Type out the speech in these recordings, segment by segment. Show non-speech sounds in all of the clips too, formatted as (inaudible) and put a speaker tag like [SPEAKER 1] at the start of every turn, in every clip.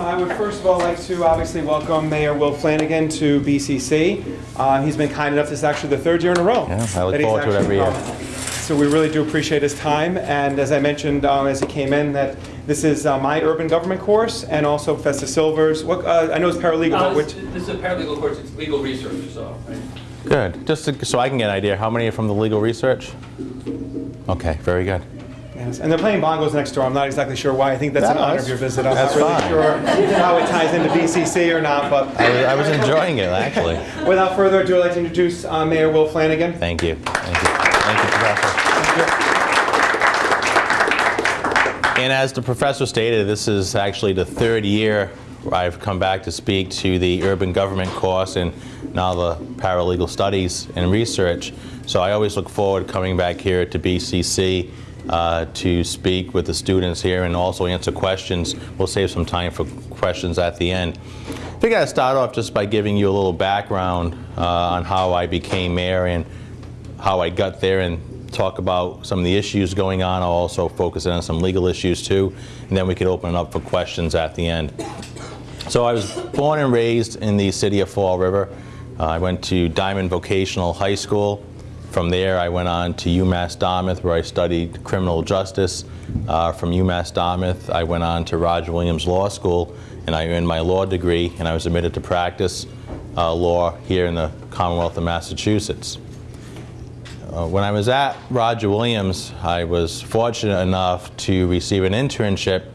[SPEAKER 1] Um, I would first of all like to obviously welcome Mayor Will Flanagan to BCC. Uh, he's been kind enough, this is actually the third year in a row.
[SPEAKER 2] Yeah, I look
[SPEAKER 1] that he's
[SPEAKER 2] forward to it every year.
[SPEAKER 1] come. So we really do appreciate his time, and as I mentioned um, as he came in, that this is uh, my urban government course, and also Professor Silver's, what, uh, I know it's paralegal,
[SPEAKER 3] Uh,
[SPEAKER 1] but
[SPEAKER 3] This
[SPEAKER 1] which,
[SPEAKER 3] this is a paralegal course, it's legal research, so.
[SPEAKER 2] Good. Just to, so I can get an idea, how many are from the legal research? Okay, very good.
[SPEAKER 1] Yes, and they're playing bongos next door, I'm not exactly sure why, I think that's an
[SPEAKER 2] No,
[SPEAKER 1] honor of your visit. I'm not really
[SPEAKER 2] fine.
[SPEAKER 1] sure how it ties into BCC or not, but
[SPEAKER 2] I was, I was enjoying it, actually. (laughs)
[SPEAKER 1] without further ado, I'd like to introduce uh, Mayor Will Flanagan.
[SPEAKER 2] Thank you. Thank you. Thank you, Professor. And as the professor stated, this is actually the third year I've come back to speak to the urban government course and now the paralegal studies and research. So I always look forward to coming back here to BCC uh, to speak with the students here and also answer questions. We'll save some time for questions at the end. I think I'd start off just by giving you a little background uh, on how I became mayor and how I got there and talk about some of the issues going on. I'll also focus in on some legal issues too, and then we can open it up for questions at the end. So I was born and raised in the city of Fall River. Uh, I went to Diman Vocational High School. From there, I went on to UMass Dartmouth, where I studied criminal justice. Uh, from UMass Dartmouth, I went on to Roger Williams Law School, and I earned my law degree, and I was admitted to practice uh, law here in the Commonwealth of Massachusetts. Uh, When I was at Roger Williams, I was fortunate enough to receive an internship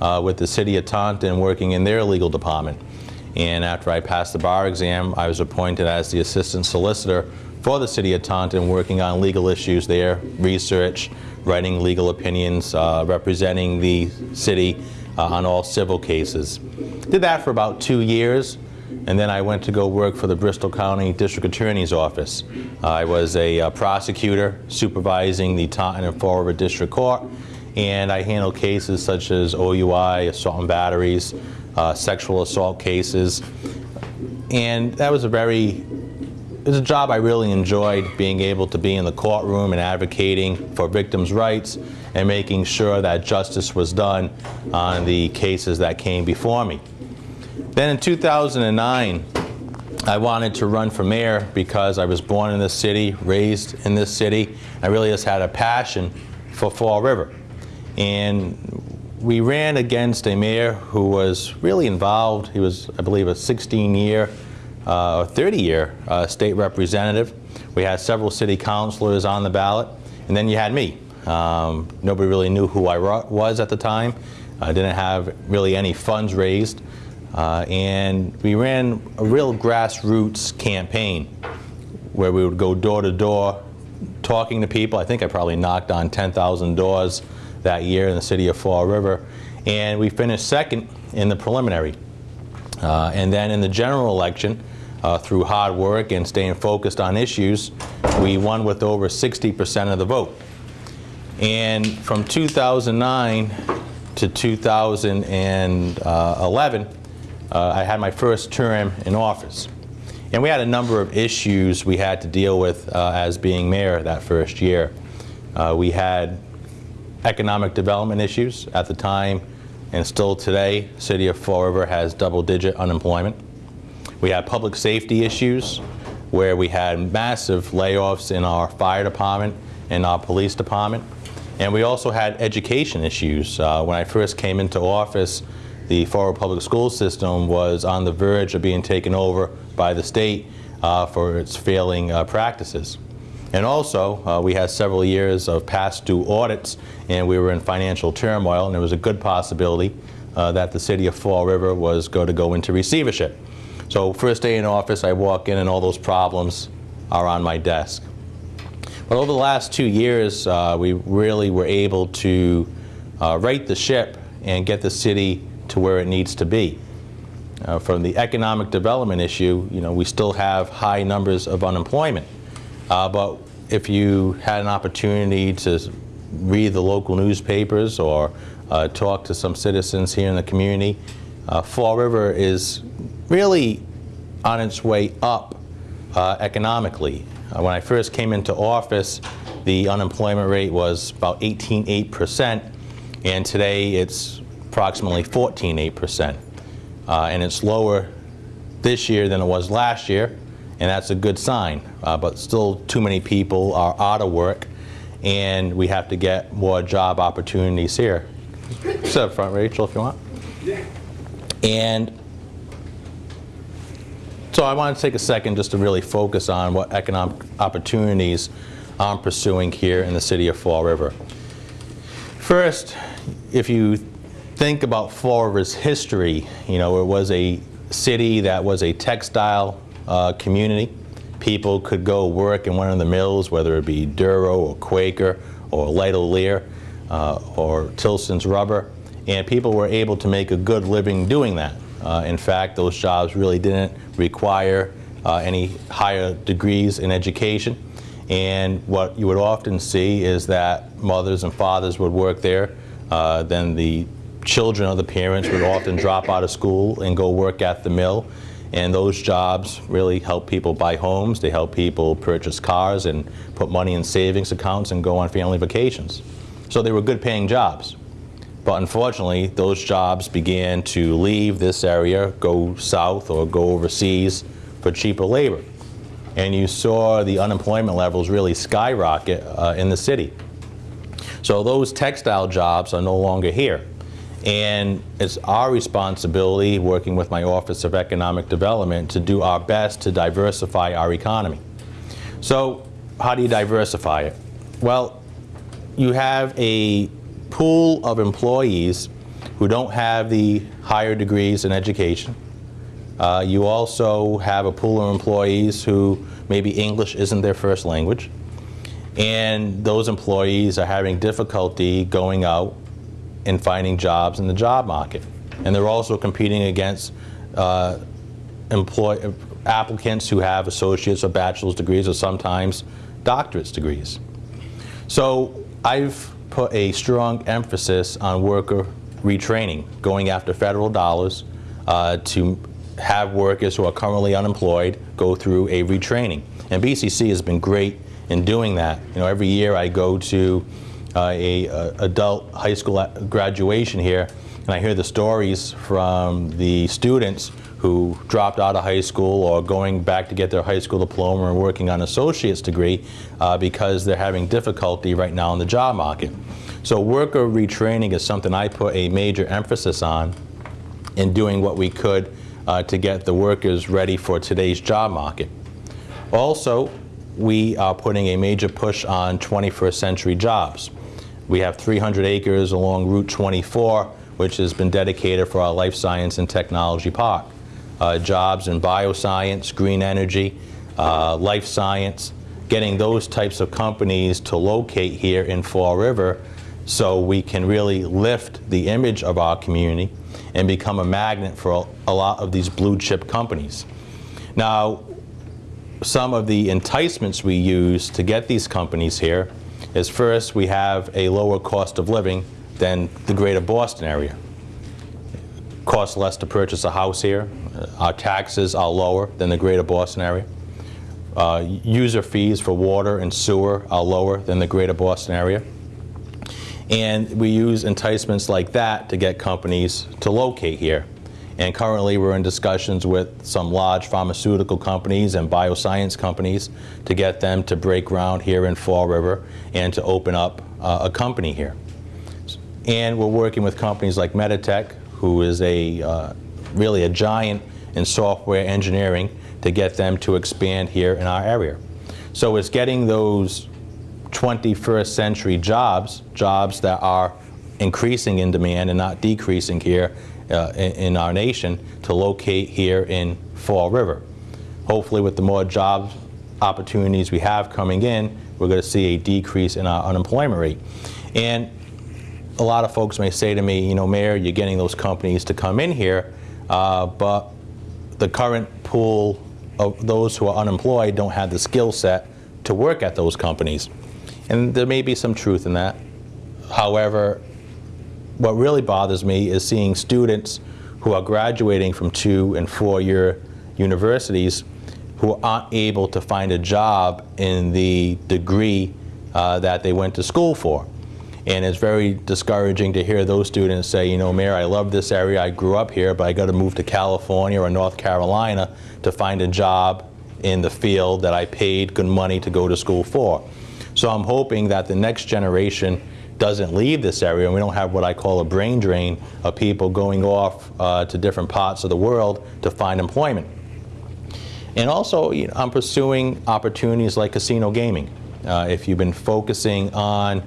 [SPEAKER 2] uh, with the city of Taunton working in their legal department. And after I passed the bar exam, I was appointed as the assistant solicitor for the city of Taunton working on legal issues there, research, writing legal opinions, uh, representing the city uh, on all civil cases. Did that for about two years. And then I went to go work for the Bristol County District Attorney's Office. I was a uh, prosecutor supervising the Taunton and Fall River District Court, and I handled cases such as OUI, assault and batteries, uh, sexual assault cases. And that was a very, it was a job I really enjoyed, being able to be in the courtroom and advocating for victims' rights and making sure that justice was done on the cases that came before me. Then in 2009, I wanted to run for mayor because I was born in this city, raised in this city. I really just had a passion for Fall River. And we ran against a mayor who was really involved. He was, I believe, a 16-year, uh, 30-year uh, state representative. We had several city councilors on the ballot, and then you had me. Um, nobody really knew who I was at the time. I didn't have really any funds raised. Uh, and we ran a real grassroots campaign where we would go door to door talking to people. I think I probably knocked on 10,000 doors that year in the city of Fall River. And we finished second in the preliminary. Uh, and then in the general election, uh, through hard work and staying focused on issues, we won with over 60% of the vote. And from 2009 to 2011, uh, I had my first term in office. And we had a number of issues we had to deal with uh, as being mayor that first year. Uh, we had economic development issues at the time, and still today, City of Fall River has double-digit unemployment. We had public safety issues, where we had massive layoffs in our fire department and our police department. And we also had education issues. Uh, when I first came into office, the Fall River Public School System was on the verge of being taken over by the state uh, for its failing uh, practices. And also, uh, we had several years of past due audits, and we were in financial turmoil, and there was a good possibility uh, that the city of Fall River was going to go into receivership. So first day in office, I walk in and all those problems are on my desk. But over the last two years, uh, we really were able to uh, right the ship and get the city to where it needs to be. Uh, from the economic development issue, you know, we still have high numbers of unemployment. Uh, but if you had an opportunity to read the local newspapers or uh, talk to some citizens here in the community, uh, Fall River is really on its way up uh, economically. Uh, when I first came into office, the unemployment rate was about 18.8%, and today it's approximately 14.8%. Uh, and it's lower this year than it was last year, and that's a good sign. Uh, but still, too many people are out of work, and we have to get more job opportunities here. Sit up front, Rachel, if you want. And so I want to take a second just to really focus on what economic opportunities I'm pursuing here in the city of Fall River. First, if you think about Fall River's history, you know, it was a city that was a textile uh, community. People could go work in one of the mills, whether it be Duro or Quaker or Lightolier uh, or Tilson's Rubber, and people were able to make a good living doing that. Uh, in fact, those jobs really didn't require uh, any higher degrees in education. And what you would often see is that mothers and fathers would work there. Uh, then the children of the parents would often drop out of school and go work at the mill. And those jobs really help people buy homes. They help people purchase cars and put money in savings accounts and go on family vacations. So they were good paying jobs. But unfortunately, those jobs began to leave this area, go south or go overseas for cheaper labor. And you saw the unemployment levels really skyrocket uh, in the city. So those textile jobs are no longer here. And it's our responsibility, working with my Office of Economic Development, to do our best to diversify our economy. So how do you diversify it? Well, you have a pool of employees who don't have the higher degrees in education. Uh, you also have a pool of employees who maybe English isn't their first language. And those employees are having difficulty going out and finding jobs in the job market. And they're also competing against uh, employ applicants who have associate's or bachelor's degrees or sometimes doctorate's degrees. So I've put a strong emphasis on worker retraining, going after federal dollars uh, to have workers who are currently unemployed go through a retraining. And BCC has been great in doing that. You know, every year I go to uh, a, a adult high school graduation here, and I hear the stories from the students who dropped out of high school or going back to get their high school diploma and working on an associate's degree uh, because they're having difficulty right now in the job market. So worker retraining is something I put a major emphasis on in doing what we could uh, to get the workers ready for today's job market. Also, we are putting a major push on 21st century jobs. We have 300 acres along Route 24, which has been dedicated for our Life Science and Technology Park. Uh, jobs in bioscience, green energy, uh, life science, getting those types of companies to locate here in Fall River so we can really lift the image of our community and become a magnet for a, lot of these blue chip companies. Now, some of the enticements we use to get these companies here is first we have a lower cost of living than the greater Boston area. Costs less to purchase a house here. Uh, Our taxes are lower than the greater Boston area. Uh, user fees for water and sewer are lower than the greater Boston area. And we use enticements like that to get companies to locate here. And currently we're in discussions with some large pharmaceutical companies and bioscience companies to get them to break ground here in Fall River and to open up uh, a company here. And we're working with companies like Meditech, who is a uh, really a giant in software engineering, to get them to expand here in our area. So it's getting those 21st century jobs, jobs that are increasing in demand and not decreasing here uh, in, in, our nation to locate here in Fall River. Hopefully with the more job opportunities we have coming in, we're going to see a decrease in our unemployment rate. And a lot of folks may say to me, you know, Mayor, you're getting those companies to come in here, uh, but the current pool of those who are unemployed don't have the skill set to work at those companies. And there may be some truth in that. However, what really bothers me is seeing students who are graduating from two and four year universities who aren't able to find a job in the degree uh, that they went to school for. And it's very discouraging to hear those students say, you know, Mayor, I love this area, I grew up here, but I got to move to California or North Carolina to find a job in the field that I paid good money to go to school for. So I'm hoping that the next generation doesn't leave this area and we don't have what I call a brain drain of people going off uh, to different parts of the world to find employment. And also, you know, I'm pursuing opportunities like casino gaming. Uh, if you've been focusing on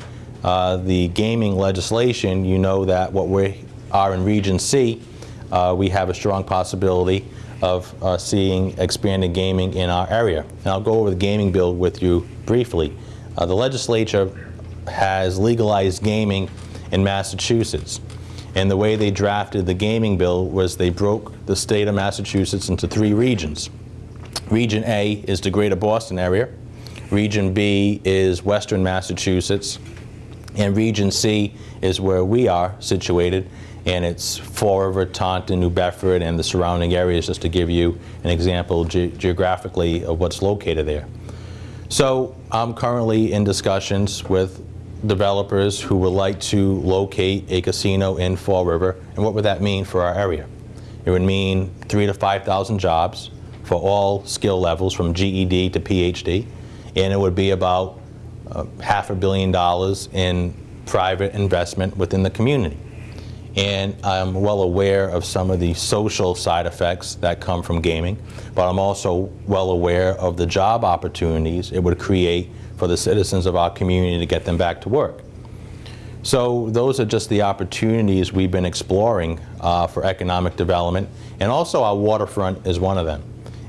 [SPEAKER 2] uh, the gaming legislation, you know that what we are in Region C, uh, we have a strong possibility of uh, seeing expanded gaming in our area. And I'll go over the gaming bill with you briefly. Uh, the legislature has legalized gaming in Massachusetts. And the way they drafted the gaming bill was they broke the state of Massachusetts into three regions. Region A is the greater Boston area. Region B is western Massachusetts. And Region C is where we are situated, and it's Fall River, Taunton, New Bedford, and the surrounding areas, just to give you an example ge geographically of what's located there. So I'm currently in discussions with developers who would like to locate a casino in Fall River, and what would that mean for our area? It would mean three to 5,000 jobs for all skill levels from GED to PhD, and it would be about uh, half a billion dollars in private investment within the community. And I'm well aware of some of the social side effects that come from gaming, but I'm also well aware of the job opportunities it would create for the citizens of our community to get them back to work. So those are just the opportunities we've been exploring uh, for economic development, and also our waterfront is one of them.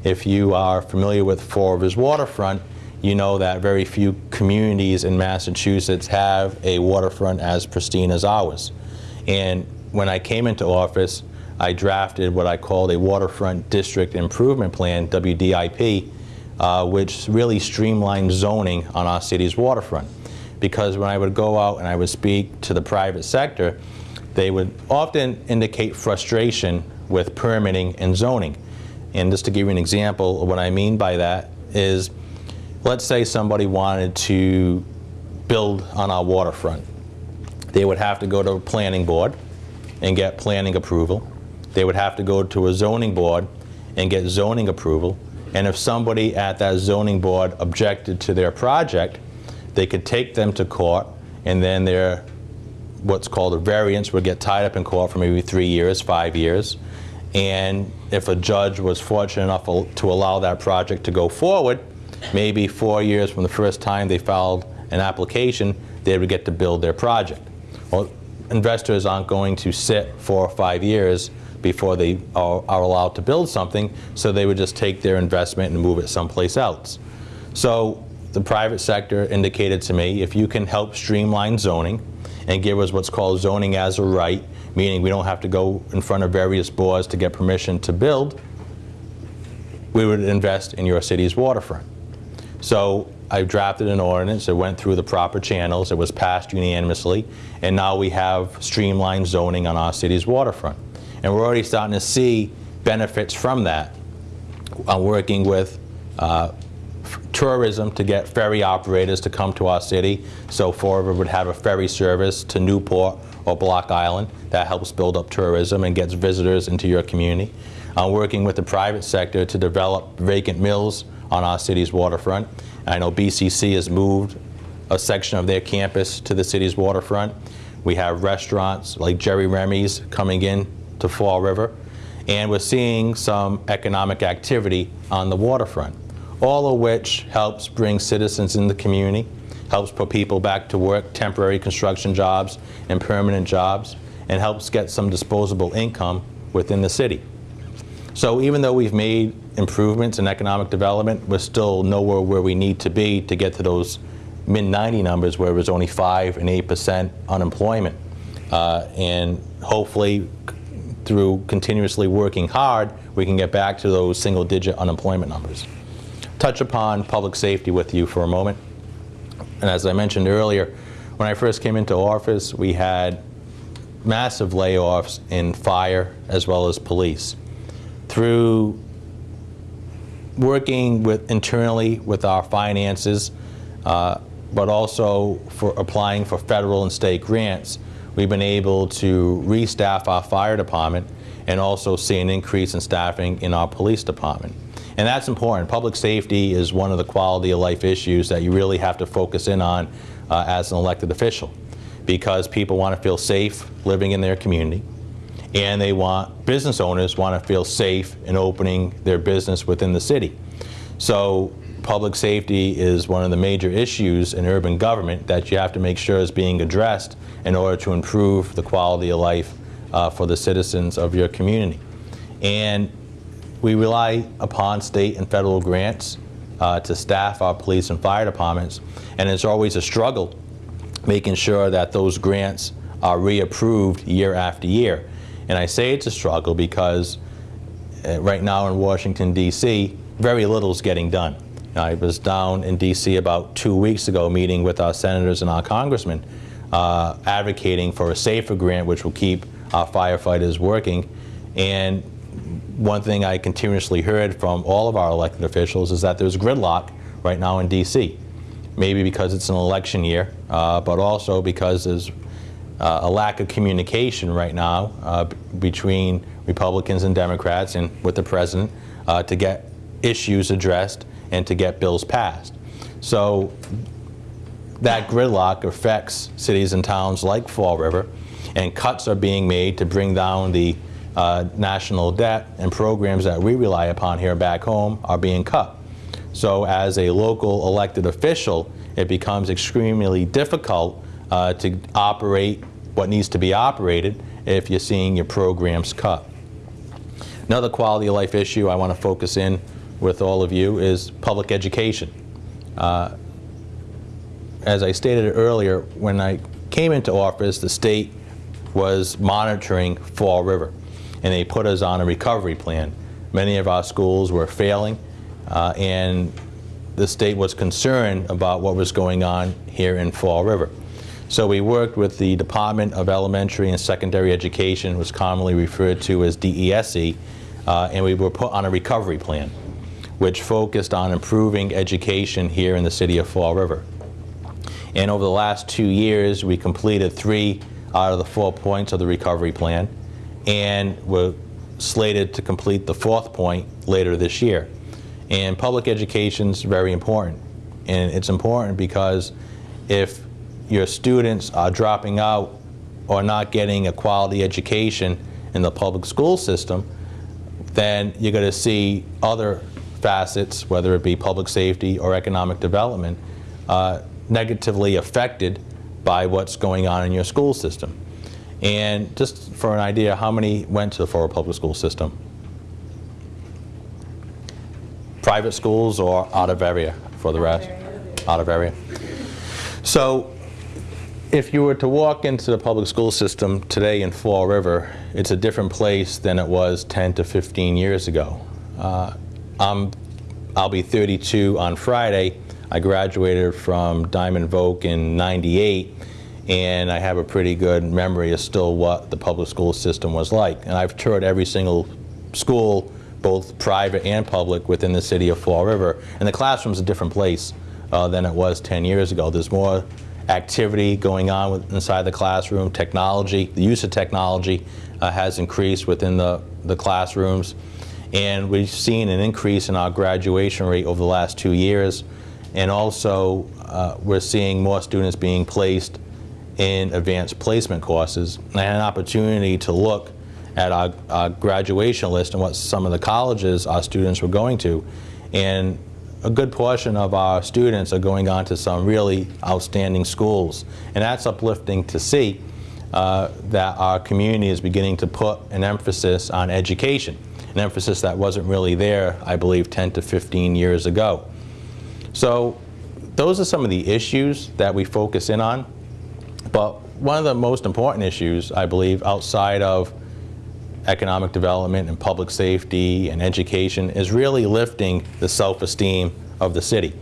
[SPEAKER 2] If you are familiar with Fall River's waterfront, you know that very few communities in Massachusetts have a waterfront as pristine as ours. And when I came into office, I drafted what I called a Waterfront District Improvement Plan, WDIP, uh, which really streamlined zoning on our city's waterfront. Because when I would go out and I would speak to the private sector, they would often indicate frustration with permitting and zoning. And just to give you an example of what I mean by that is, let's say somebody wanted to build on our waterfront. They would have to go to a planning board and get planning approval. They would have to go to a zoning board and get zoning approval. And if somebody at that zoning board objected to their project, they could take them to court and then their what's called a variance would get tied up in court for maybe three years, five years. And if a judge was fortunate enough to allow that project to go forward, maybe four years from the first time they filed an application, they would get to build their project. Well, investors aren't going to sit four or five years before they are, are, allowed to build something, so they would just take their investment and move it someplace else. So the private sector indicated to me, if you can help streamline zoning and give us what's called zoning as a right, meaning we don't have to go in front of various boards to get permission to build, we would invest in your city's waterfront. So I drafted an ordinance, it went through the proper channels, it was passed unanimously, and now we have streamlined zoning on our city's waterfront. And we're already starting to see benefits from that. I'm working with uh, tourism to get ferry operators to come to our city, so Fall River would have a ferry service to Newport or Block Island. That helps build up tourism and gets visitors into your community. I'm working with the private sector to develop vacant mills on our city's waterfront. I know BCC has moved a section of their campus to the city's waterfront. We have restaurants like Jerry Remy's coming in to Fall River, and we're seeing some economic activity on the waterfront, all of which helps bring citizens in the community, helps put people back to work, temporary construction jobs and permanent jobs, and helps get some disposable income within the city. So even though we've made improvements in economic development, we're still nowhere where we need to be to get to those mid-90 numbers where it was only 5 and 8% unemployment. Uh, and hopefully, through continuously working hard, we can get back to those single-digit unemployment numbers. Touch upon public safety with you for a moment. And as I mentioned earlier, when I first came into office, we had massive layoffs in fire as well as police through working with internally with our finances, uh, but also for applying for federal and state grants, we've been able to restaff our fire department and also see an increase in staffing in our police department. And that's important. Public safety is one of the quality of life issues that you really have to focus in on uh, as an elected official because people want to feel safe living in their community and they want, business owners want to feel safe in opening their business within the city. So public safety is one of the major issues in urban government that you have to make sure is being addressed in order to improve the quality of life uh, for the citizens of your community. And we rely upon state and federal grants uh, to staff our police and fire departments, and it's always a struggle making sure that those grants are reapproved year after year. And I say it's a struggle because uh, right now in Washington, D.C., very little is getting done. I was down in D.C. about two weeks ago meeting with our senators and our congressmen uh, advocating for a SAFER grant which will keep our firefighters working. And one thing I continuously heard from all of our elected officials is that there's gridlock right now in D.C. Maybe because it's an election year, uh, but also because there's uh, a lack of communication right now uh, between Republicans and Democrats and with the president uh, to get issues addressed and to get bills passed. So that gridlock affects cities and towns like Fall River, and cuts are being made to bring down the uh, national debt, and programs that we rely upon here back home are being cut. So as a local elected official, it becomes extremely difficult uh, to operate what needs to be operated if you're seeing your programs cut. Another quality of life issue I want to focus in with all of you is public education. Uh, as I stated earlier, when I came into office, the state was monitoring Fall River, and they put us on a recovery plan. Many of our schools were failing, uh, and the state was concerned about what was going on here in Fall River. So we worked with the Department of Elementary and Secondary Education, was commonly referred to as DESE, uh, and we were put on a recovery plan, which focused on improving education here in the city of Fall River. And over the last two years, we completed three out of the four points of the recovery plan, and we're slated to complete the fourth point later this year. And public education is very important. And it's important because if your students are dropping out or not getting a quality education in the public school system, then you're going to see other facets, whether it be public safety or economic development, uh, negatively affected by what's going on in your school system. And just for an idea, how many went to the River Public School System? Private schools or out of area for the rest? Out of area. So if you were to walk into the public school system today in Fall River, it's a different place than it was 10 to 15 years ago. Uh, I'm, I'll be 32 on Friday. I graduated from Diman Voc in 98, and I have a pretty good memory of still what the public school system was like. And I've toured every single school, both private and public, within the city of Fall River. And the classroom's a different place uh, than it was 10 years ago. There's more activity going on with, inside the classroom, technology, the use of technology uh, has increased within the, the classrooms. And we've seen an increase in our graduation rate over the last two years. And also, uh, we're seeing more students being placed in advanced placement courses. and an opportunity to look at our, our graduation list and what some of the colleges our students were going to. And a good portion of our students are going on to some really outstanding schools. And that's uplifting to see uh, that our community is beginning to put an emphasis on education, an emphasis that wasn't really there, I believe, 10 to 15 years ago. So those are some of the issues that we focus in on. But one of the most important issues, I believe, outside of economic development and public safety and education is really lifting the self-esteem of the city.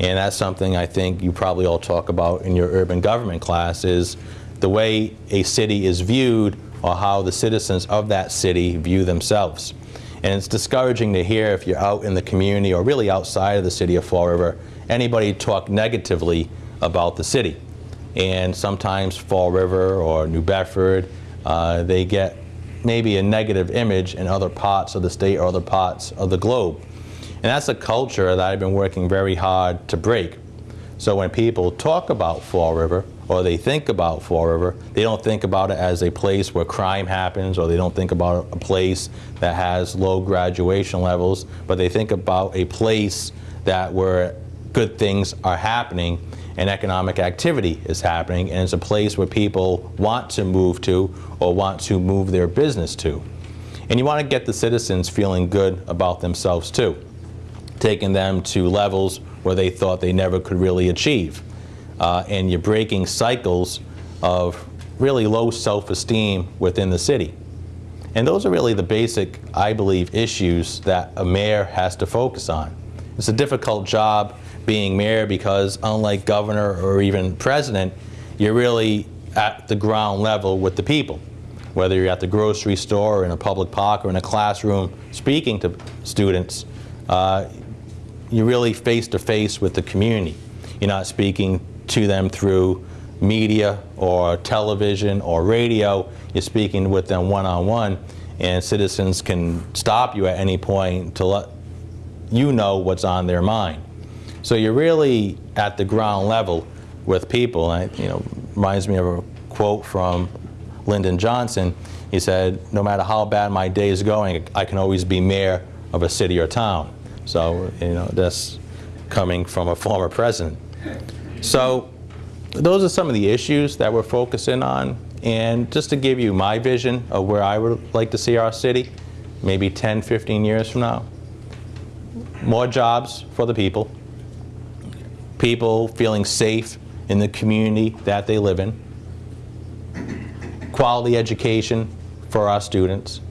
[SPEAKER 2] And that's something I think you probably all talk about in your urban government class is the way a city is viewed or how the citizens of that city view themselves. And it's discouraging to hear if you're out in the community or really outside of the city of Fall River, anybody talk negatively about the city. And sometimes Fall River or New Bedford, uh, they get maybe a negative image in other parts of the state or other parts of the globe. And that's a culture that I've been working very hard to break. So when people talk about Fall River or they think about Fall River, they don't think about it as a place where crime happens or they don't think about a place that has low graduation levels, but they think about a place that where good things are happening and economic activity is happening and it's a place where people want to move to or want to move their business to. And you want to get the citizens feeling good about themselves too, taking them to levels where they thought they never could really achieve. Uh, and you're breaking cycles of really low self-esteem within the city. And those are really the basic, I believe, issues that a mayor has to focus on. It's a difficult job being mayor because unlike governor or even president, you're really at the ground level with the people. Whether you're at the grocery store or in a public park or in a classroom speaking to students, uh, you're really face to face with the community. You're not speaking to them through media or television or radio. You're speaking with them one on one, and citizens can stop you at any point to let you know what's on their mind. So you're really at the ground level with people. And, you know, reminds me of a quote from Lyndon Johnson. He said, no matter how bad my day is going, I can always be mayor of a city or town. So, you know, that's coming from a former president. So those are some of the issues that we're focusing on. And just to give you my vision of where I would like to see our city, maybe 10, 15 years from now, more jobs for the people, people feeling safe in the community that they live in, quality education for our students,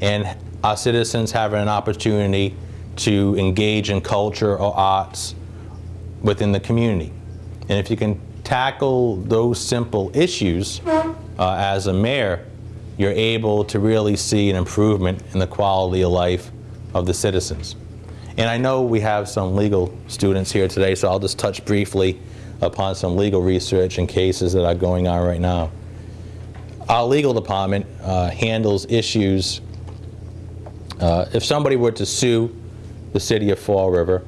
[SPEAKER 2] and our citizens having an opportunity to engage in culture or arts within the community. And if you can tackle those simple issues uh, as a mayor, you're able to really see an improvement in the quality of life of the citizens. And I know we have some legal students here today, so I'll just touch briefly upon some legal research and cases that are going on right now. Our legal department uh, handles issues. Uh, if somebody were to sue the city of Fall River,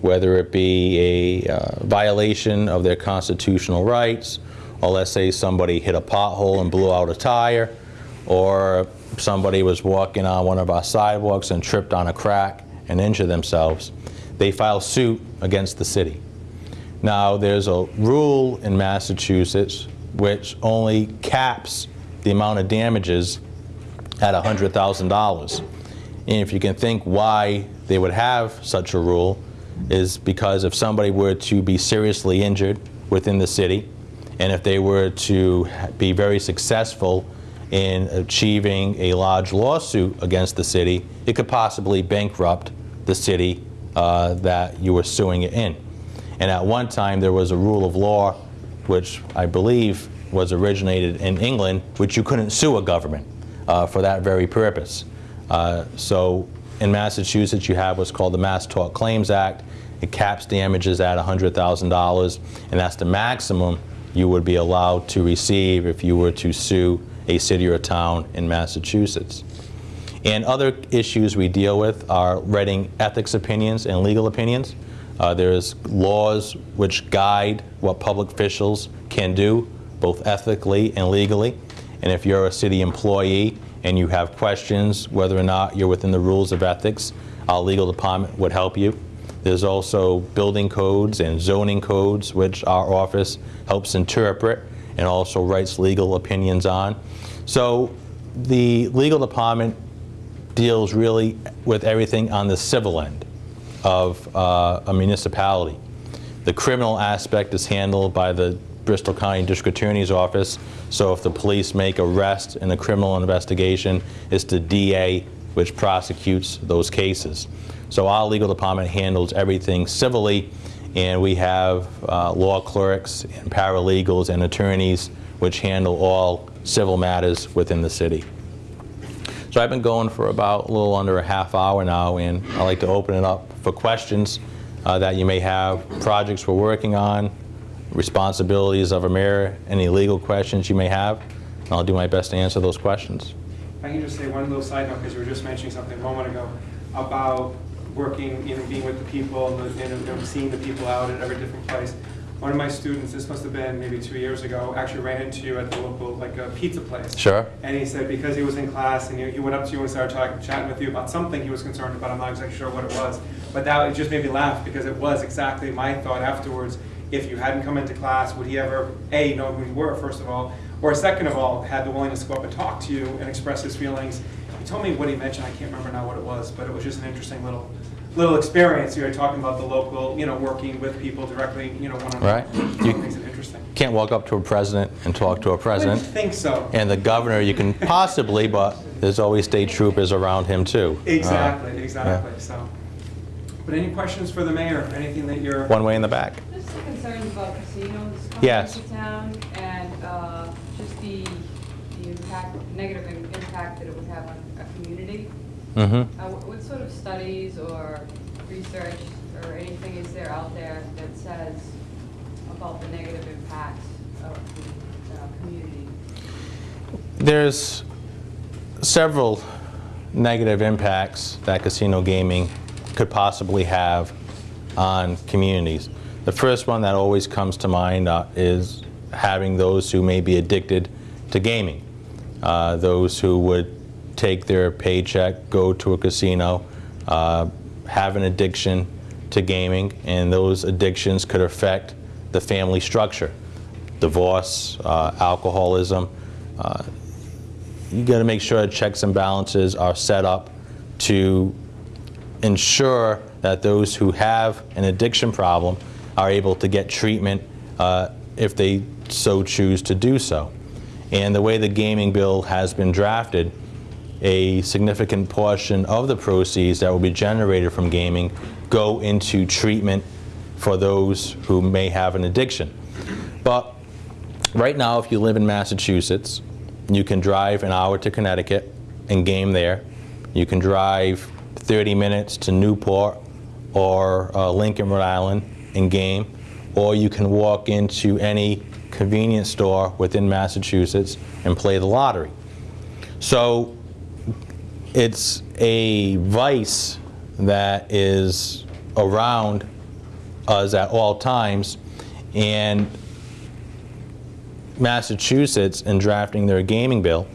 [SPEAKER 2] whether it be a uh, violation of their constitutional rights, or let's say somebody hit a pothole and blew out a tire, or somebody was walking on one of our sidewalks and tripped on a crack and injure themselves, they file suit against the city. Now, there's a rule in Massachusetts which only caps the amount of damages at $100,000. And if you can think why they would have such a rule, is because if somebody were to be seriously injured within the city, and if they were to be very successful in achieving a large lawsuit against the city, it could possibly bankrupt the city uh, that you were suing it in. And at one time, there was a rule of law, which I believe was originated in England, which you couldn't sue a government uh, for that very purpose. Uh, so in Massachusetts, you have what's called the Mass Tort Claims Act. It caps damages at $100,000, and that's the maximum you would be allowed to receive if you were to sue a city or town in Massachusetts. And other issues we deal with are writing ethics opinions and legal opinions. Uh, there's laws which guide what public officials can do, both ethically and legally. And if you're a city employee and you have questions whether or not you're within the rules of ethics, our legal department would help you. There's also building codes and zoning codes, which our office helps interpret and also writes legal opinions on. So the legal department deals really with everything on the civil end of uh, a municipality. The criminal aspect is handled by the Bristol County District Attorney's Office. So if the police make arrest in a criminal investigation, it's the DA which prosecutes those cases. So our legal department handles everything civilly, and we have uh, law clerks and paralegals and attorneys which handle all civil matters within the city. So I've been going for about a little under a half hour now, and I'd like to open it up for questions uh, that you may have, projects we're working on, responsibilities of a mayor, any legal questions you may have. and I'll do my best to answer those questions.
[SPEAKER 1] I can just say one little side note, because you were just mentioning something a moment ago about working, you know, being with the people and the- and, know, seeing the people out at every different place. One of my students, this must have been maybe two years ago, actually ran into you at the local, like, a pizza place.
[SPEAKER 2] Sure.
[SPEAKER 1] And he said because he was in class and he, he went up to you and started talking, chatting with you about something he was concerned about, I'm not exactly sure what it was. But that, it just made me laugh because it was exactly my thought afterwards. If you hadn't come into class, would he ever, A, know who you were, first of all? Or second of all, had the willingness to go up and talk to you and express his feelings? He told me what he mentioned, I can't remember now what it was, but it was just an interesting little, little experience. You were talking about the local, you know, working with people directly, you know, one-on-one.
[SPEAKER 2] Right. You-
[SPEAKER 1] It makes it interesting.
[SPEAKER 2] Can't walk up to a president and talk to a president.
[SPEAKER 1] I think so.
[SPEAKER 2] And the governor, you can (laughs) possibly, but there's always state troopers around him too. Uh,
[SPEAKER 1] Exactly, exactly, so. But any questions for the mayor? Anything that you're?
[SPEAKER 2] One way in the back.
[SPEAKER 4] Just the concerns about casinos coming
[SPEAKER 2] Yes.
[SPEAKER 4] into town and uh, just the, the impact, negative impact that it would have on a community.
[SPEAKER 2] Mm-hmm.
[SPEAKER 4] Uh, wh- What sort of studies or research or anything is there out there that says about the negative impact of the uh, community?
[SPEAKER 2] There's several negative impacts that casino gaming could possibly have on communities. The first one that always comes to mind uh, is having those who may be addicted to gaming. Uh, those who would take their paycheck, go to a casino, uh, have an addiction to gaming, and those addictions could affect the family structure. Divorce, uh, alcoholism, uh, you got to make sure checks and balances are set up to ensure that those who have an addiction problem are able to get treatment uh, if they so choose to do so. And the way the gaming bill has been drafted, a significant portion of the proceeds that will be generated from gaming go into treatment for those who may have an addiction. But right now, if you live in Massachusetts, you can drive an hour to Connecticut and game there. You can drive 30 minutes to Newport or uh, Lincoln, Rhode Island and game. Or you can walk into any convenience store within Massachusetts and play the lottery. So it's a vice that is around us at all times. And Massachusetts, in drafting their gaming bill,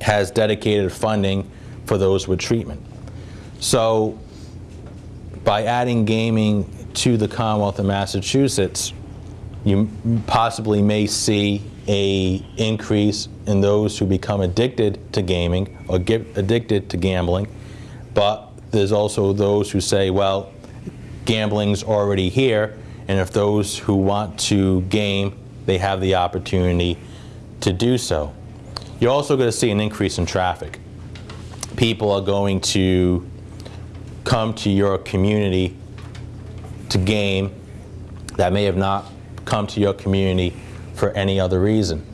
[SPEAKER 2] has dedicated funding for those with treatment. So by adding gaming to the Commonwealth of Massachusetts, you possibly may see a increase in those who become addicted to gaming or get addicted to gambling. But there's also those who say, well, gambling's already here, and if those who want to game, they have the opportunity to do so. You're also going to see an increase in traffic. People are going to come to your community to game that may have not come to your community for any other reason.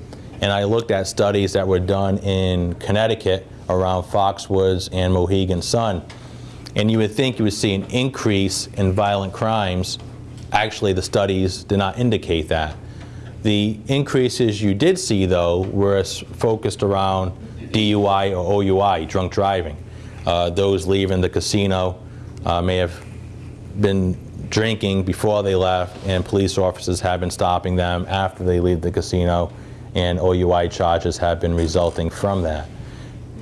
[SPEAKER 2] And I looked at studies that were done in Connecticut around Foxwoods and Mohegan Sun, and you would think you would see an increase in violent crimes. Actually, the studies did not indicate that. The increases you did see, though, were focused around DUI or OUI, drunk driving. Uh, those leaving the casino uh, may have been drinking before they left, and police officers have been stopping them after they leave the casino, and OUI charges have been resulting from that.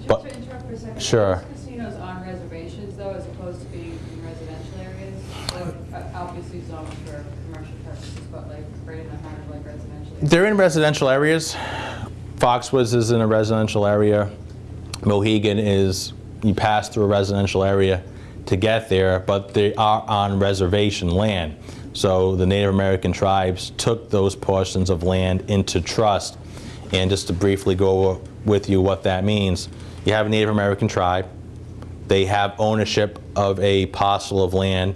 [SPEAKER 2] But-
[SPEAKER 4] Just to interrupt for a second.
[SPEAKER 2] Sure.
[SPEAKER 4] Casinos on reservations though, as opposed to being in residential areas? Like, uh, obviously zoned for commercial purposes, but like right in the heart of like residential areas?
[SPEAKER 2] They're in residential areas. Foxwoods is in a residential area. Mohegan is, you pass through a residential area to get there, but they are on reservation land. So the Native American tribes took those portions of land into trust. And just to briefly go with you what that means, you have a Native American tribe, they have ownership of a parcel of land,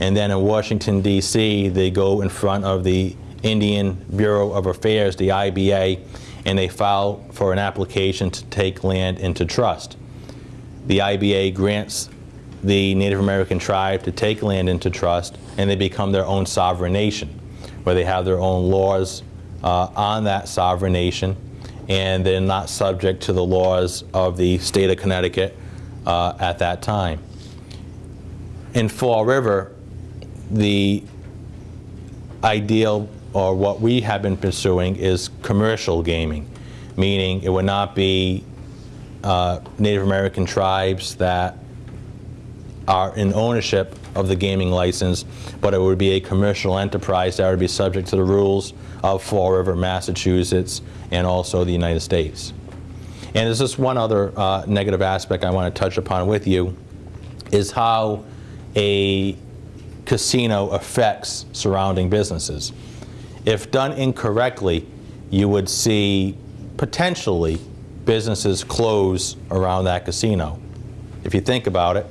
[SPEAKER 2] and then in Washington, D.C., they go in front of the Indian Bureau of Affairs, the IBA, and they file for an application to take land into trust. The IBA grants the Native American tribe to take land into trust, and they become their own sovereign nation. where they have their own laws uh, on that sovereign nation, and they're not subject to the laws of the state of Connecticut uh, at that time. In Fall River, the ideal, or what we have been pursuing, is commercial gaming, meaning it would not be uh, Native American tribes that are in ownership of the gaming license, but it would be a commercial enterprise that would be subject to the rules of Fall River, Massachusetts, and also the United States. And there's just one other uh, negative aspect I want to touch upon with you, is how a casino affects surrounding businesses. If done incorrectly, you would see potentially businesses close around that casino. If you think about it,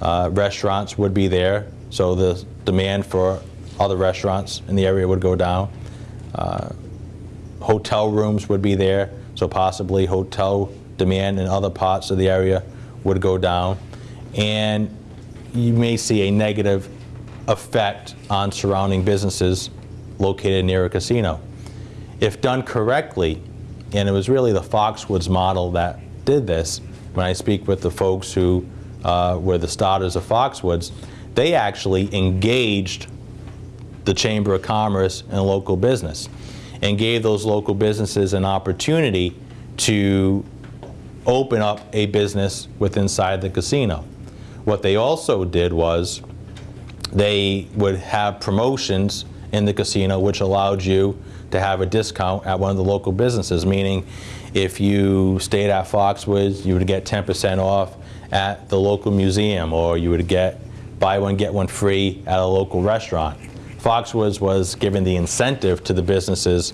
[SPEAKER 2] uh, restaurants would be there, so the demand for other restaurants in the area would go down. Uh, hotel rooms would be there, so possibly hotel demand in other parts of the area would go down. And you may see a negative effect on surrounding businesses located near a casino. If done correctly, and it was really the Foxwoods model that did this, when I speak with the folks who uh, were the starters of Foxwoods, they actually engaged the Chamber of Commerce and local business and gave those local businesses an opportunity to open up a business with inside the casino. What they also did was they would have promotions in the casino which allowed you to have a discount at one of the local businesses, meaning if you stayed at Foxwoods, you would get 10% off at the local museum, or you would get buy one, get one free at a local restaurant. Foxwoods was given the incentive to the businesses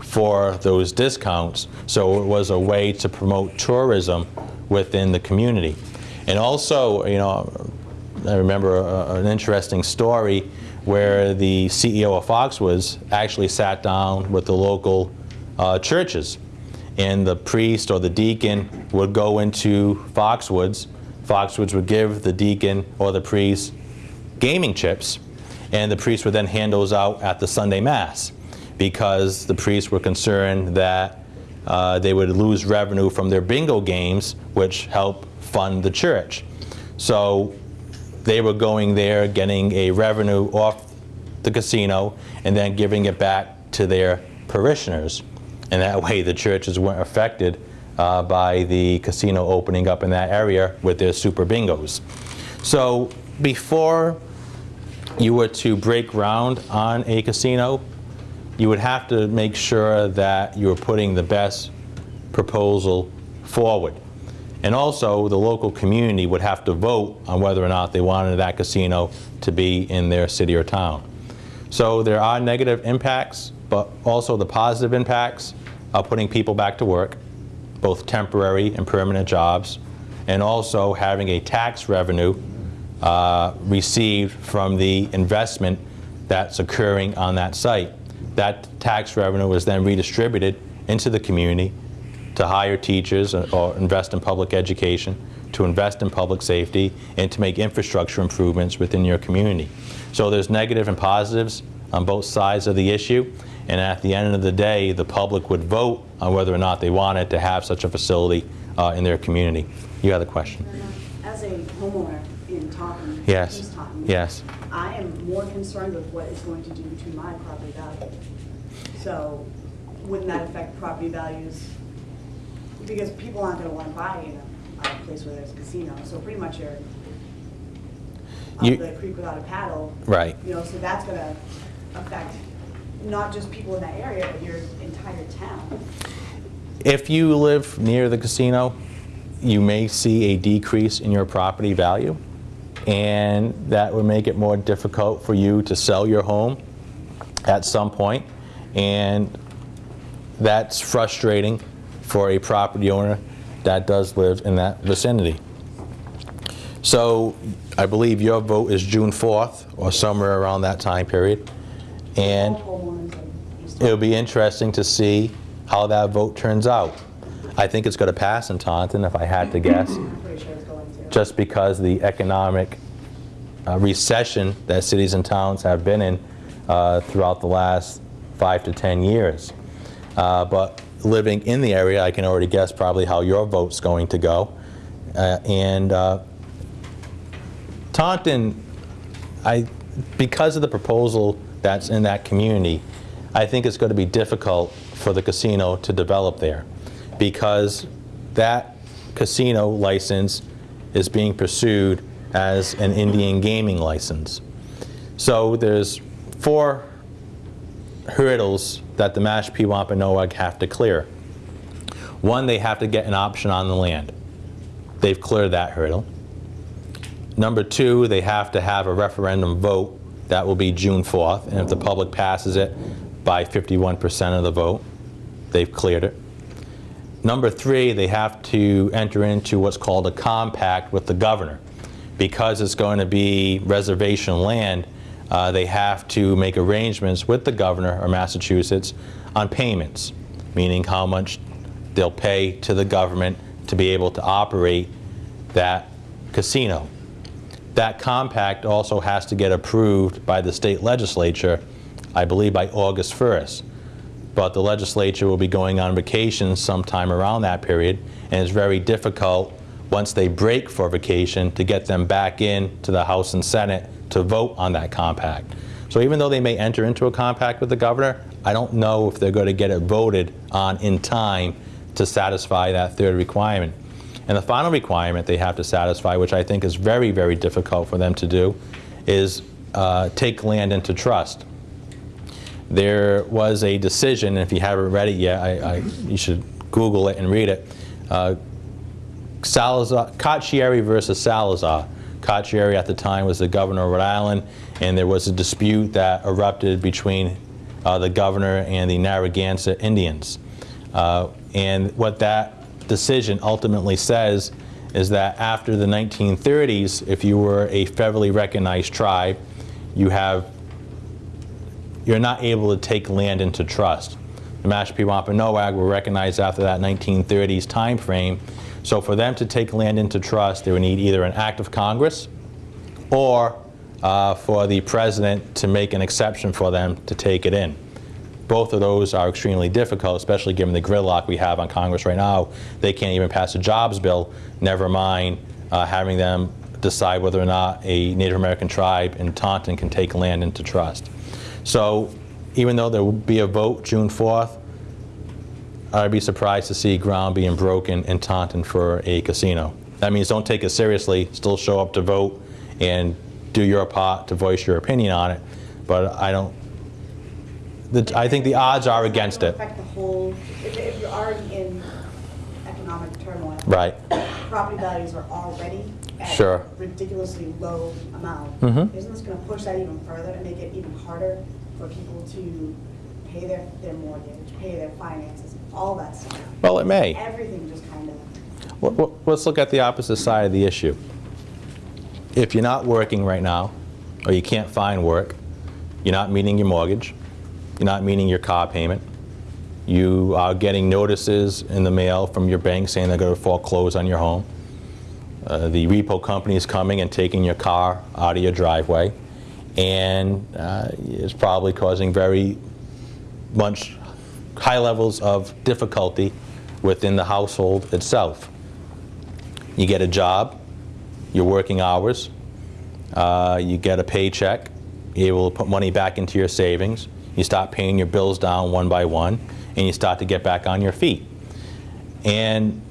[SPEAKER 2] for those discounts, so it was a way to promote tourism within the community. And also, you know, I remember a, an interesting story where the CEO of Foxwoods actually sat down with the local uh, churches. And the priest or the deacon would go into Foxwoods. Foxwoods would give the deacon or the priest gaming chips, and the priest would then hand those out at the Sunday Mass because the priests were concerned that uh, they would lose revenue from their bingo games, which help fund the church. So they were going there, getting a revenue off the casino, and then giving it back to their parishioners. And that way the churches weren't affected uh, by the casino opening up in that area with their super bingos. So before you were to break ground on a casino, you would have to make sure that you were putting the best proposal forward. And also, the local community would have to vote on whether or not they wanted that casino to be in their city or town. So there are negative impacts, but also the positive impacts of putting people back to work, both temporary and permanent jobs, and also having a tax revenue uh, received from the investment that's occurring on that site. That tax revenue is then redistributed into the community to hire teachers or invest in public education, to invest in public safety, and to make infrastructure improvements within your community. So there's negative and positives on both sides of the issue, and at the end of the day, the public would vote on whether or not they wanted to have such a facility uh, in their community. You had a question?
[SPEAKER 5] As a homeowner in Taunton,
[SPEAKER 2] Yes.
[SPEAKER 5] Taunton.
[SPEAKER 2] Yes.
[SPEAKER 5] I am more concerned with what it's going to do to my property value. So wouldn't that affect property values? Because people aren't gonna wanna buy in a, a place where there's a casino, so pretty much you're
[SPEAKER 2] You-
[SPEAKER 5] the creek without a paddle.
[SPEAKER 2] Right.
[SPEAKER 5] You know, so that's gonna affect not just people in that area, but your entire town.
[SPEAKER 2] If you live near the casino, you may see a decrease in your property value, and that would make it more difficult for you to sell your home at some point, and that's frustrating for a property owner that does live in that vicinity. So I believe your vote is June 4th, or somewhere around that time period, and It'll be interesting to see how that vote turns out. I think it's going to pass in Taunton, if I had to guess, just because the economic uh, recession that cities and towns have been in uh, throughout the last five to 10 years. Uh, But living in the area, I can already guess probably how your vote's going to go. Uh, And uh, Taunton, I, because of the proposal that's in that community, I think it's going to be difficult for the casino to develop there because that casino license is being pursued as an Indian gaming license. So there's four hurdles that the Mashpee Wampanoag have to clear. One, they have to get an option on the land. They've cleared that hurdle. Number two, they have to have a referendum vote. That will be June 4th. And if the public passes it by 51% of the vote, they've cleared it. Number three, they have to enter into what's called a compact with the governor. Because it's going to be reservation land, uh, they have to make arrangements with the governor of Massachusetts on payments, meaning how much they'll pay to the government to be able to operate that casino. That compact also has to get approved by the state legislature, I believe by August 1st. But the legislature will be going on vacation sometime around that period, and it's very difficult, once they break for vacation, to get them back in to the House and Senate to vote on that compact. So even though they may enter into a compact with the governor, I don't know if they're going to get it voted on in time to satisfy that third requirement. And the final requirement they have to satisfy, which I think is very, very difficult for them to do, is uh, take land into trust. There was a decision, if you haven't read it yet, I, I, you should Google it and read it. Uh, Salazar, Carcieri versus Salazar. Carcieri at the time was the governor of Rhode Island, and there was a dispute that erupted between uh, the governor and the Narragansett Indians. Uh, and what that decision ultimately says is that after the 1930s, if you were a federally recognized tribe, you have you're not able to take land into trust. The Mashpee Wampanoag were recognized after that 1930s time frame. So for them to take land into trust, they would need either an act of Congress or uh, for the president to make an exception for them to take it in. Both of those are extremely difficult, especially given the gridlock we have on Congress right now. They can't even pass a jobs bill, never mind uh, having them decide whether or not a Native American tribe in Taunton can take land into trust. So even though there will be a vote June 4th, I'd be surprised to see ground being broken in Taunton for a casino. That means don't take it seriously, still show up to vote and do your part to voice your opinion on it. But I don't, the, I think the odds are against it.
[SPEAKER 5] Affect the whole, if, if you're already in economic turmoil.
[SPEAKER 2] Right.
[SPEAKER 5] Property values are already at
[SPEAKER 2] Sure.
[SPEAKER 5] ridiculously low amount.
[SPEAKER 2] Mhm.
[SPEAKER 5] Isn't this gonna push that even further and make it even harder for people to pay their, their mortgage, pay their finances, all that stuff?
[SPEAKER 2] Well, it may.
[SPEAKER 5] Everything just kind of,
[SPEAKER 2] Let- let- Let's look at the opposite side of the issue. If you're not working right now, or you can't find work, you're not meeting your mortgage, not meeting your car payment, you are getting notices in the mail from your bank saying they're going to foreclose on your home, uh, the repo company is coming and taking your car out of your driveway, and uh, it's probably causing very much high levels of difficulty within the household itself. You get a job, you're working hours, uh, you get a paycheck, you're able to put money back into your savings, you start paying your bills down one by one, and you start to get back on your feet. And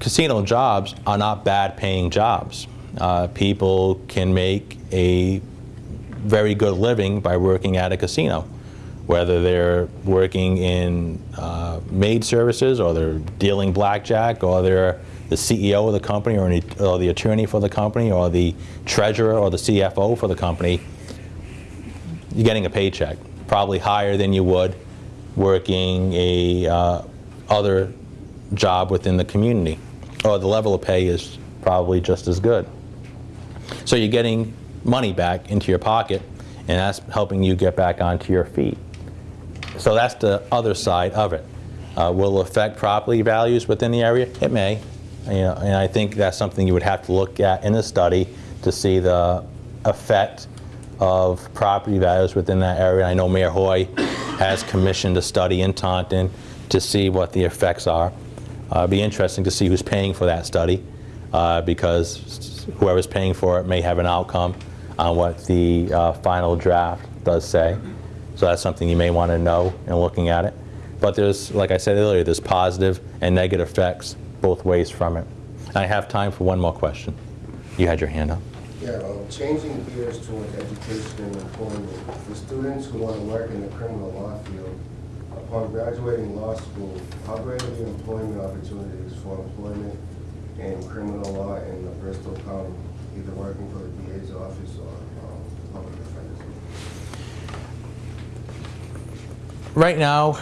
[SPEAKER 2] casino jobs are not bad paying jobs. Uh, people can make a very good living by working at a casino, whether they're working in uh, maid services or they're dealing blackjack or they're the CEO of the company or, any, or the attorney for the company or the treasurer or the CFO for the company, you're getting a paycheck, probably higher than you would working a uh, other job within the community. Or the level of pay is probably just as good. So you're getting money back into your pocket, and that's helping you get back onto your feet. So that's the other side of it. Uh, will it affect property values within the area? It may. You know, and I think that's something you would have to look at in the study to see the effect of property values within that area. I know Mayor Hoye has commissioned a study in Taunton to see what the effects are. Uh, It'd be interesting to see who's paying for that study, uh, because whoever's paying for it may have an outcome on what the uh, final draft does say. So that's something you may want to know in looking at it. But there's, like I said earlier, there's positive and negative effects both ways from it. I have time for one more question. You had your hand up.
[SPEAKER 6] Yeah, um, changing gears towards education and employment. For students who want to work in the criminal law field, upon graduating law school, how great are the employment opportunities for employment in criminal law in the Bristol County, either working for the DA's office or um, public defender's?
[SPEAKER 2] Right now,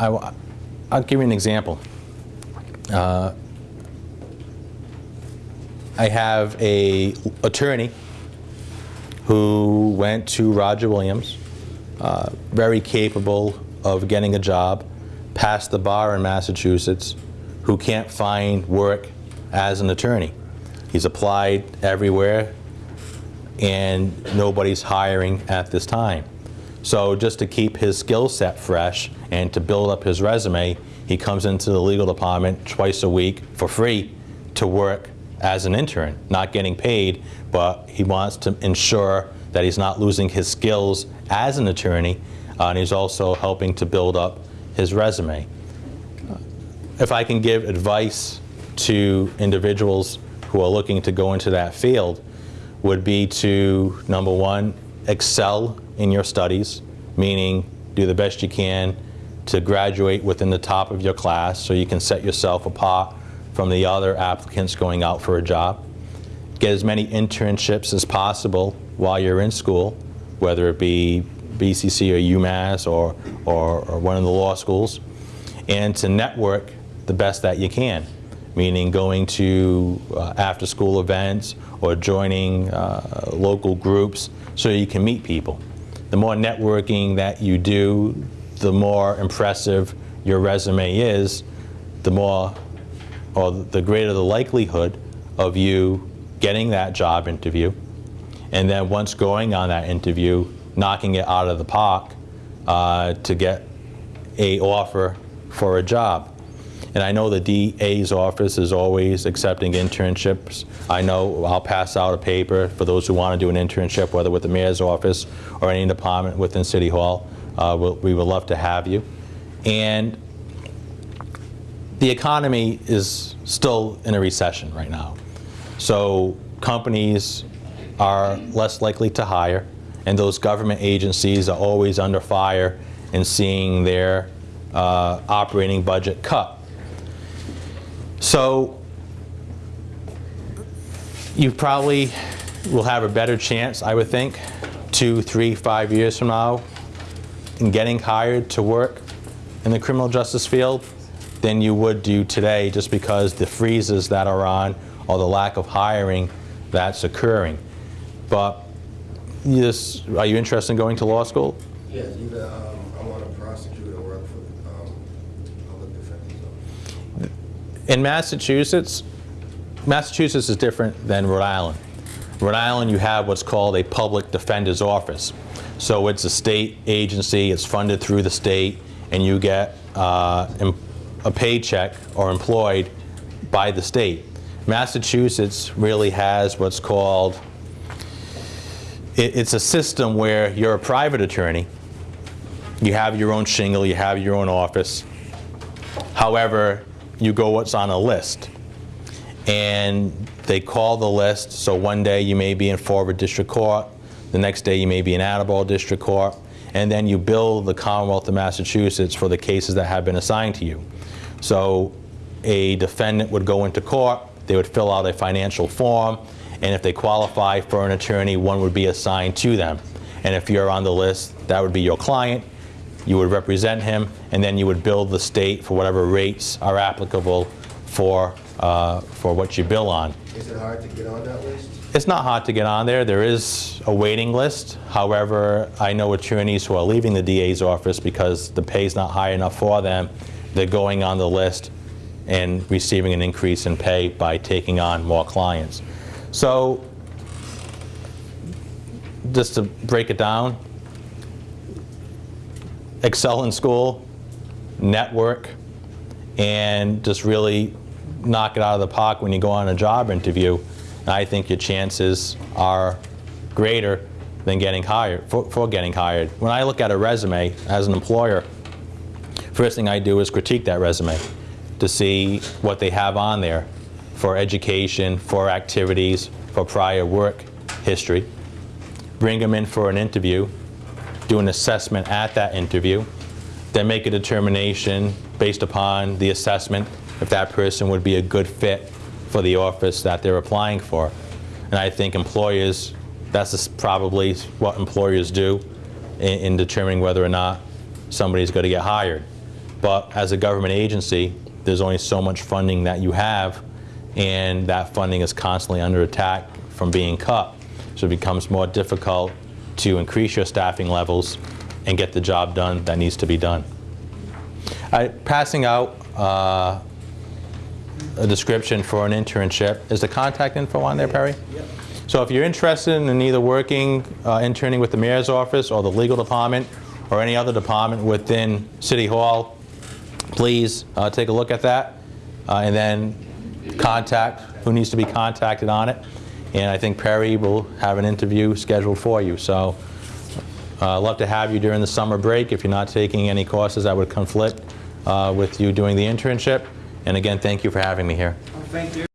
[SPEAKER 2] I, will give you an example. Uh, I have a attorney who went to Roger Williams, uh, very capable of getting a job, passed the bar in Massachusetts, who can't find work as an attorney. He's applied everywhere, and nobody's hiring at this time. So just to keep his skill set fresh and to build up his resume, he comes into the legal department twice a week for free to work as an intern, not getting paid, but he wants to ensure that he's not losing his skills as an attorney, uh, and he's also helping to build up his resume. If I can give advice to individuals who are looking to go into that field, would be to, number one, excel in your studies, meaning do the best you can to graduate within the top of your class so you can set yourself apart from the other applicants going out for a job. Get as many internships as possible while you're in school, whether it be BCC or UMass or, or, or one of the law schools, and to network the best that you can, meaning going to uh, after-school events or joining uh, local groups so you can meet people. The more networking that you do, the more impressive your resume is, the more or the greater the likelihood of you getting that job interview, and then once going on that interview, knocking it out of the park uh, to get a offer for a job. And I know the DA's office is always accepting internships. I know I'll pass out a paper for those who want to do an internship, whether with the mayor's office or any department within City Hall. Uh, we'll, we would love to have you. And the economy is still in a recession right now. So companies are less likely to hire, and those government agencies are always under fire and seeing their uh, operating budget cut. So you probably will have a better chance, I would think, two, three, five years from now in getting hired to work in the criminal justice field than you would do today just because the freezes that are on or the lack of hiring that's occurring. But just, are you interested in going to law school?
[SPEAKER 6] Yes, either um, I want to prosecute or work for um, public defender's.
[SPEAKER 2] In Massachusetts, Massachusetts is different than Rhode Island. Rhode Island, you have what's called a public defender's office. So it's a state agency, it's funded through the state, and you get uh, a paycheck or employed by the state. Massachusetts really has what's called, it- it's a system where you're a private attorney, you have your own shingle, you have your own office. However, you go what's on a list. And they call the list, so one day you may be in River District Court, the next day you may be in Attleboro District Court, and then you bill the Commonwealth of Massachusetts for the cases that have been assigned to you. So a defendant would go into court, they would fill out a financial form, and if they qualify for an attorney, one would be assigned to them. And if you're on the list, that would be your client, you would represent him, and then you would bill the state for whatever rates are applicable for, uh, for what you bill on.
[SPEAKER 6] Is it hard to get on that list?
[SPEAKER 2] It's not hard to get on there. There is a waiting list. However, I know attorneys who are leaving the DA's office because the pay is not high enough for them. They're going on the list and receiving an increase in pay by taking on more clients. So just to break it down, excel in school, network, and just really knock it out of the park when you go on a job interview, I think your chances are greater than getting hired, for, for getting hired. When I look at a resume as an employer, first thing I do is critique that resume to see what they have on there for education, for activities, for prior work history. Bring them in for an interview, do an assessment at that interview, then make a determination based upon the assessment if that person would be a good fit for the office that they're applying for. And I think employers, that's probably what employers do in, in determining whether or not somebody's going to get hired. But as a government agency, there's only so much funding that you have, and that funding is constantly under attack from being cut. So it becomes more difficult to increase your staffing levels and get the job done that needs to be done. I- Passing out uh, a description for an internship. Is the contact info on there, Perry? So if you're interested in either working, uh, interning with the mayor's office or the legal department or any other department within City Hall, please uh, take a look at that uh, and then contact who needs to be contacted on it. And I think Perry will have an interview scheduled for you. So uh, love to have you during the summer break if you're not taking any courses that would conflict uh, with you doing the internship. And again, thank you for having me here.
[SPEAKER 1] Thank you.